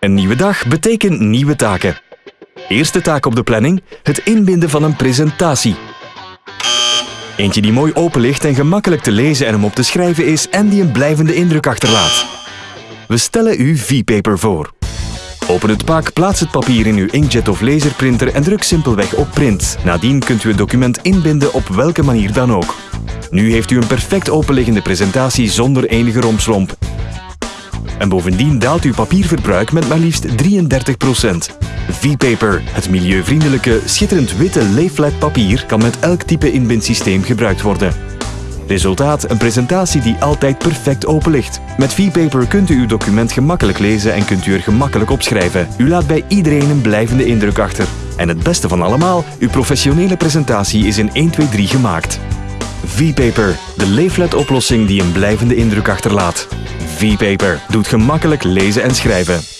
Een nieuwe dag betekent nieuwe taken. Eerste taak op de planning: het inbinden van een presentatie. Eentje die mooi open ligt en gemakkelijk te lezen en om op te schrijven is en die een blijvende indruk achterlaat. We stellen u V-paper voor. Open het pak, plaats het papier in uw inkjet of laserprinter en druk simpelweg op print. Nadien kunt u het document inbinden op welke manier dan ook. Nu heeft u een perfect openliggende presentatie zonder enige rompslomp. En bovendien daalt uw papierverbruik met maar liefst 33%. V-Paper, het milieuvriendelijke, schitterend witte leefflat papier, kan met elk type inbindsysteem gebruikt worden. Resultaat, een presentatie die altijd perfect open ligt. Met V-Paper kunt u uw document gemakkelijk lezen en kunt u er gemakkelijk op schrijven. U laat bij iedereen een blijvende indruk achter. En het beste van allemaal, uw professionele presentatie is in 1, 2, 3 gemaakt. V-Paper, de leeflet-oplossing die een blijvende indruk achterlaat. V-Paper doet gemakkelijk lezen en schrijven.